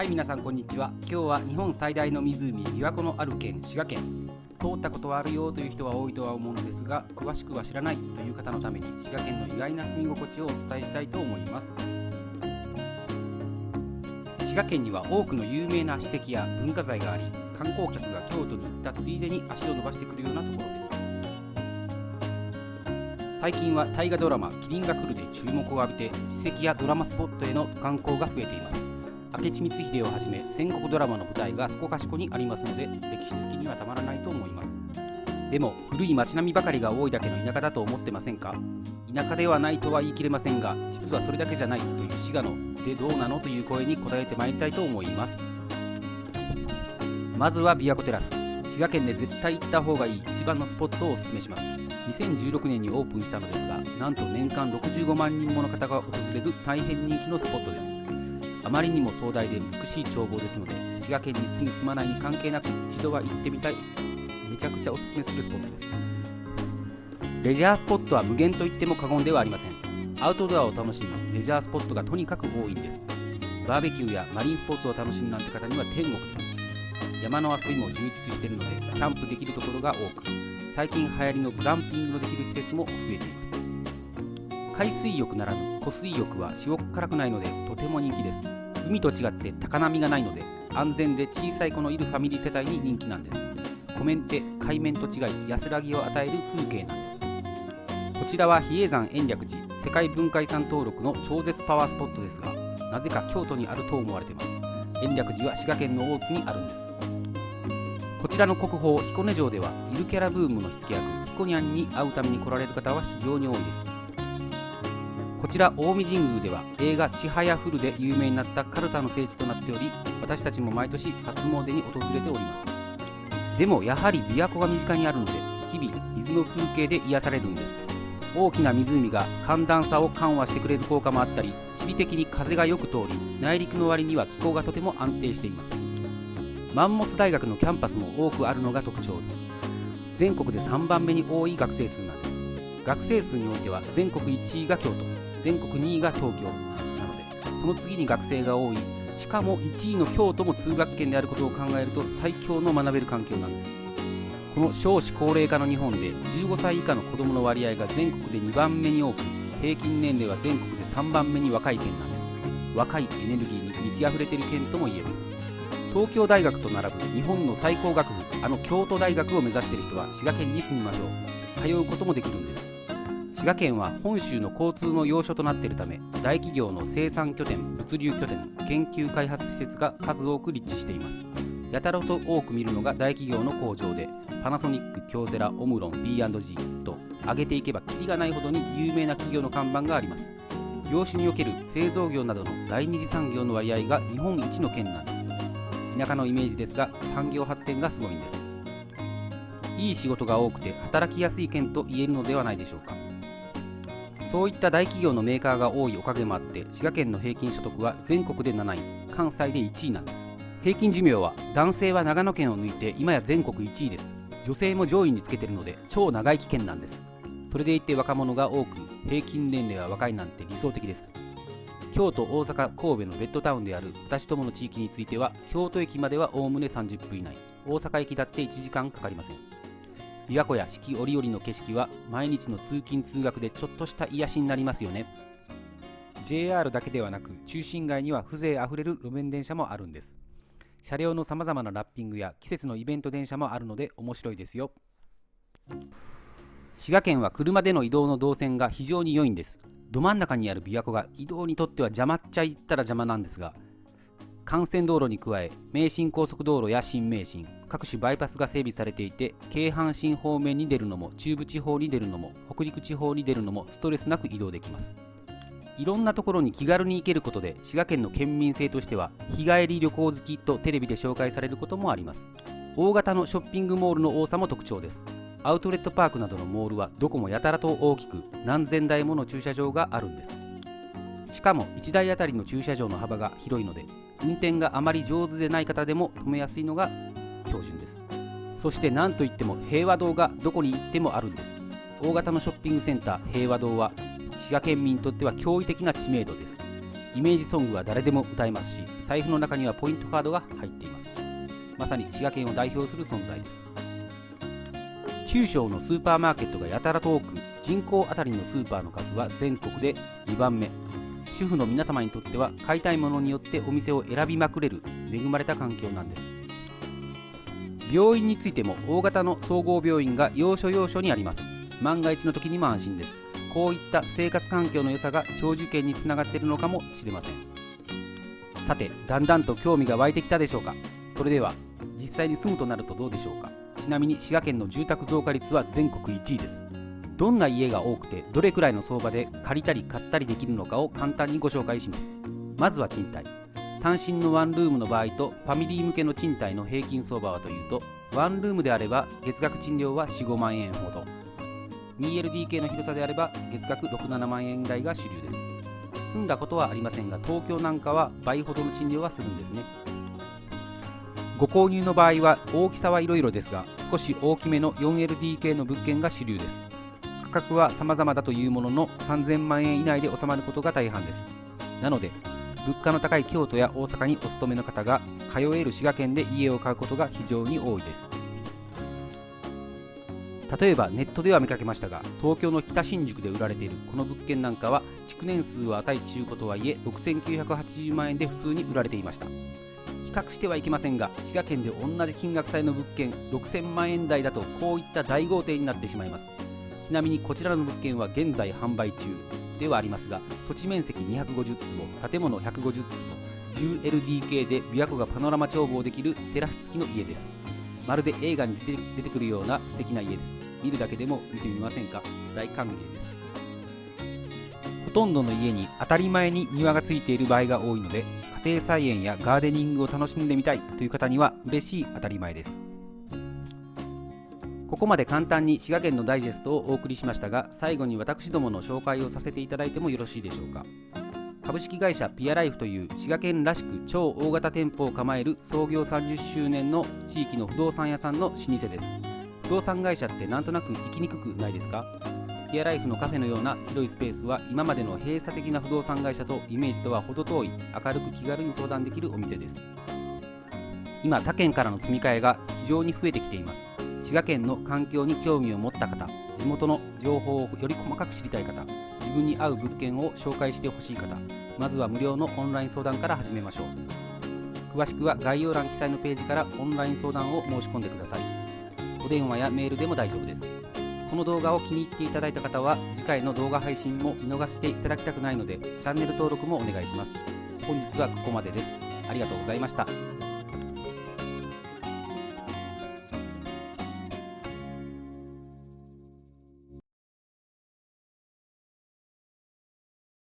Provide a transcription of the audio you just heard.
はい皆さんこんにちは。今日は日本最大の湖琵琶湖のある県滋賀県。通ったことはあるよという人は多いとは思うのですが詳しくは知らないという方のために滋賀県の意外な住み心地をお伝えしたいと思います。滋賀県には多くの有名な史跡や文化財があり観光客が京都に行ったついでに足を伸ばしてくるようなところです。最近は大河ドラマ「麒麟が来る」で注目を浴びて史跡やドラマスポットへの観光が増えています。明智光秀をはじめ戦国ドラマの舞台がそこかしこにありますので歴史好きにはたまらないと思います。でも古い街並みばかりが多いだけの田舎だと思ってませんか？田舎ではないとは言い切れませんが実はそれだけじゃないという滋賀のでどうなの？という声に答えてまいりたいと思います。まずは琵琶湖テラス。滋賀県で絶対行った方がいい一番のスポットをおすすめします。2016年にオープンしたのですがなんと年間65万人もの方が訪れる大変人気のスポットです。あまりにも壮大で美しい眺望ですので滋賀県に住む住まないに関係なく一度は行ってみたい。めちゃくちゃおすすめするスポットです。レジャースポットは無限と言っても過言ではありません。アウトドアを楽しむレジャースポットがとにかく多いんです。バーベキューやマリンスポーツを楽しむなんて方には天国です。山の遊びも充実しているのでキャンプできるところが多く。最近流行りのグランピングのできる施設も増えています。海水浴ならぬ湖水浴は塩辛くないのでとても人気です。海と違って高波がないので安全で小さい子のいるファミリー世帯に人気なんです。湖面って海面と違い安らぎを与える風景なんです。こちらは比叡山延暦寺世界文化遺産登録の超絶パワースポットですがなぜか京都にあると思われています。延暦寺は滋賀県の大津にあるんです。こちらの国宝彦根城ではゆるキャラブームの火付け役彦ニャンに会うために来られる方は非常に多いです。こちら近江神宮では映画「ちはやふる」で有名になったカルタの聖地となっており私たちも毎年初詣に訪れております。でもやはり琵琶湖が身近にあるので日々水の風景で癒されるんです。大きな湖が寒暖差を緩和してくれる効果もあったり地理的に風がよく通り内陸の割には気候がとても安定しています。マンモス大学のキャンパスも多くあるのが特徴です。全国で3番目に多い学生数なんです。学生数においては全国1位が京都。全国2位が東京なのでその次に学生が多い。しかも1位の京都も通学圏であることを考えると最強の学べる環境なんです。この少子高齢化の日本で15歳以下の子どもの割合が全国で2番目に多く平均年齢は全国で3番目に若い県なんです。若いエネルギーに満ち溢れている県とも言えます。東京大学と並ぶ日本の最高学府あの京都大学を目指している人は滋賀県に住みましょう。通うこともできるんです。滋賀県は本州の交通の要所となっているため大企業の生産拠点物流拠点研究開発施設が数多く立地しています。やたらと多く見るのが大企業の工場でパナソニック京セラオムロン B&G と上げていけばキリがないほどに有名な企業の看板があります。業種における製造業などの第二次産業の割合が日本一の県なんです。田舎のイメージですが産業発展がすごいんです。いい仕事が多くて働きやすい県と言えるのではないでしょうか。そういった大企業のメーカーが多いおかげもあって滋賀県の平均所得は全国で7位関西で1位なんです。平均寿命は男性は長野県を抜いて今や全国1位です。女性も上位につけてるので超長生き県なんです。それでいて若者が多く平均年齢は若いなんて理想的です。京都、大阪、神戸のベッドタウンである私どもの地域については京都駅まではおおむね30分以内。大阪駅だって1時間かかりません。琵琶湖や四季折々の景色は毎日の通勤通学でちょっとした癒しになりますよね。JR だけではなく中心街には風情あふれる路面電車もあるんです。車両のさまざまなラッピングや季節のイベント電車もあるので面白いですよ。滋賀県は車での移動の動線が非常に良いんです。ど真ん中にある琵琶湖が移動にとっては邪魔っちゃいったら邪魔なんですが幹線道路に加え名神高速道路や新名神各種バイパスが整備されていて京阪神方面に出るのも中部地方に出るのも北陸地方に出るのもストレスなく移動できます。いろんなところに気軽に行けることで滋賀県の県民性としては日帰り旅行好きとテレビで紹介されることもあります。大型のショッピングモールの多さも特徴です。アウトレットパークなどのモールはどこもやたらと大きく何千台もの駐車場があるんです。しかも1台あたりの駐車場の幅が広いので運転があまり上手でない方でも止めやすいのが標準です。そして何といっても平和堂がどこに行ってもあるんです。大型のショッピングセンター平和堂は滋賀県民にとっては驚異的な知名度です。イメージソングは誰でも歌えますし財布の中にはポイントカードが入っています。まさに滋賀県を代表する存在です。中小のスーパーマーケットがやたらと多く人口あたりのスーパーの数は全国で2番目。主婦の皆様にとっては買いたいものによってお店を選びまくれる恵まれた環境なんです。病院についても大型の総合病院が要所要所にあります。万が一の時にも安心です。こういった生活環境の良さが長寿県につながっているのかもしれません。さてだんだんと興味が湧いてきたでしょうか。それでは実際に住むとなるとどうでしょうか。ちなみに滋賀県の住宅増加率は全国1位です。どんな家が多くてどれくらいの相場で借りたり買ったりできるのかを簡単にご紹介します。まずは賃貸。単身のワンルームの場合とファミリー向けの賃貸の平均相場はというとワンルームであれば月額賃料は45万円ほど。2LDK の広さであれば月額67万円台が主流です。住んだことはありませんが東京なんかは倍ほどの賃料はするんですね。ご購入の場合は大きさはいろいろですが少し大きめの 4LDK の物件が主流です。価格は様々だというものの3000万円以内で収まることが大半です。なので物価の高い京都や大阪にお勤めの方が通える滋賀県で家を買うことが非常に多いです。例えばネットでは見かけましたが東京の北新宿で売られているこの物件なんかは築年数は浅い中古とはいえ6980万円で普通に売られていました。比較してはいけませんが滋賀県で同じ金額帯の物件6000万円台だとこういった大豪邸になってしまいます。ちなみにこちらの物件は現在販売中ではありますが土地面積250坪建物150坪 10LDK で琵琶湖がパノラマ眺望できるテラス付きの家です。まるで映画に出てくるような素敵な家です。見るだけでも見てみませんか？大歓迎です。ほとんどの家に当たり前に庭がついている場合が多いので家庭菜園やガーデニングを楽しんでみたいという方には嬉しい当たり前です。ここまで簡単に滋賀県のダイジェストをお送りしましたが最後に私どもの紹介をさせていただいてもよろしいでしょうか。株式会社ピアライフという滋賀県らしく超大型店舗を構える創業30周年の地域の不動産屋さんの老舗です。不動産会社ってなんとなく行きにくくないですか？ピアライフのカフェのような広いスペースは今までの閉鎖的な不動産会社とイメージとは程遠い明るく気軽に相談できるお店です。今他県からの積み替えが非常に増えてきています。滋賀県の環境に興味を持った方地元の情報をより細かく知りたい方自分に合う物件を紹介してほしい方まずは無料のオンライン相談から始めましょう。詳しくは概要欄記載のページからオンライン相談を申し込んでください。お電話やメールでも大丈夫です。この動画を気に入っていただいた方は次回の動画配信も見逃していただきたくないのでチャンネル登録もお願いします。本日はここまでです。ありがとうございました。